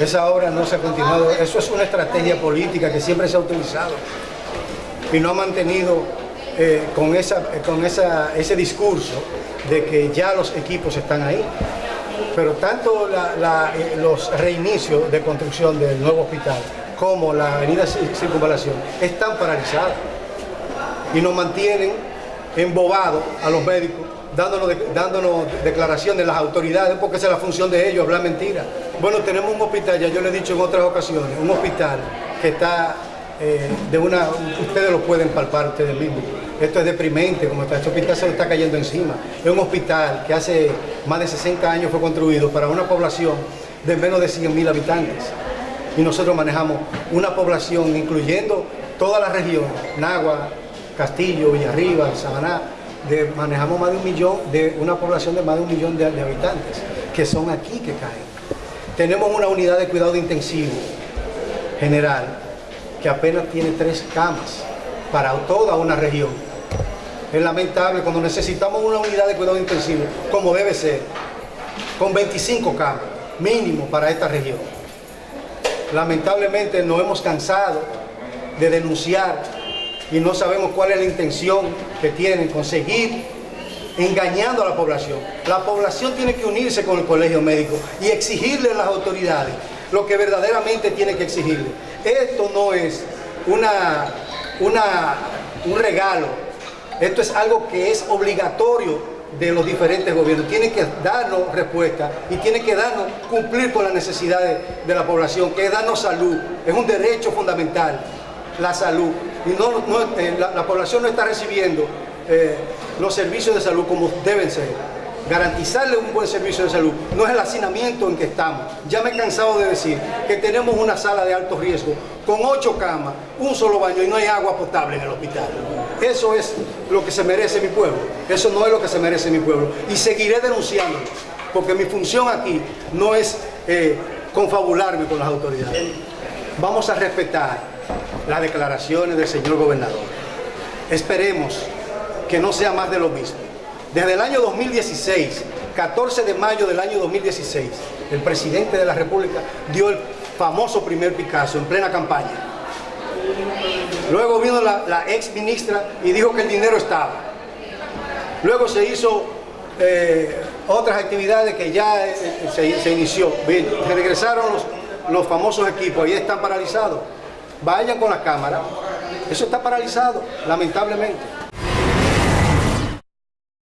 Esa obra no se ha continuado. Eso es una estrategia política que siempre se ha utilizado y no ha mantenido eh, con, esa, con esa, ese discurso de que ya los equipos están ahí. Pero tanto eh, los reinicios de construcción del nuevo hospital como la avenida Circunvalación están paralizadas y nos mantienen embobados a los médicos dándonos, dándonos declaraciones de las autoridades porque esa es la función de ellos, hablar mentiras. Bueno, tenemos un hospital, ya yo le he dicho en otras ocasiones, un hospital que está eh, de una, ustedes lo pueden palpar ustedes mismos. Esto es deprimente, como está, este hospital se lo está cayendo encima. Es un hospital que hace más de 60 años fue construido para una población de menos de 100.000 habitantes. Y nosotros manejamos una población, incluyendo toda la región, Nagua, Castillo, Villarriba, Samaná, de, manejamos más de un millón, de una población de más de un millón de, de habitantes, que son aquí que caen. Tenemos una unidad de cuidado intensivo general, que apenas tiene tres camas para toda una región. Es lamentable cuando necesitamos una unidad de cuidado intensivo, como debe ser, con 25 camas, mínimo para esta región. Lamentablemente nos hemos cansado de denunciar y no sabemos cuál es la intención que tienen, conseguir engañando a la población. La población tiene que unirse con el colegio médico y exigirle a las autoridades lo que verdaderamente tiene que exigirle. Esto no es una, una, un regalo, esto es algo que es obligatorio de los diferentes gobiernos. Tienen que darnos respuesta y tienen que darnos, cumplir con las necesidades de la población, que es darnos salud, es un derecho fundamental, la salud. Y no, eh, la, población no está recibiendo eh, los servicios de salud como deben ser garantizarle un buen servicio de salud, no es el hacinamiento en que estamos. Ya me he cansado de decir que tenemos una sala de alto riesgo con ocho camas, un solo baño y no hay agua potable en el hospital. Eso es lo que se merece mi pueblo, eso no es lo que se merece mi pueblo. Y seguiré denunciándolo, porque mi función aquí no es eh, confabularme con las autoridades. Vamos a respetar las declaraciones del señor gobernador. Esperemos que no sea más de lo mismo. Desde el año 2016, 14 de mayo del año 2016, el presidente de la República dio el famoso primer Picasso en plena campaña. Luego vino la, ex ministra y dijo que el dinero estaba. Luego se hizo eh, otras actividades que ya eh, se, inició. regresaron los, los famosos equipos, ahí están paralizados. Vayan con la cámara. Eso está paralizado, lamentablemente.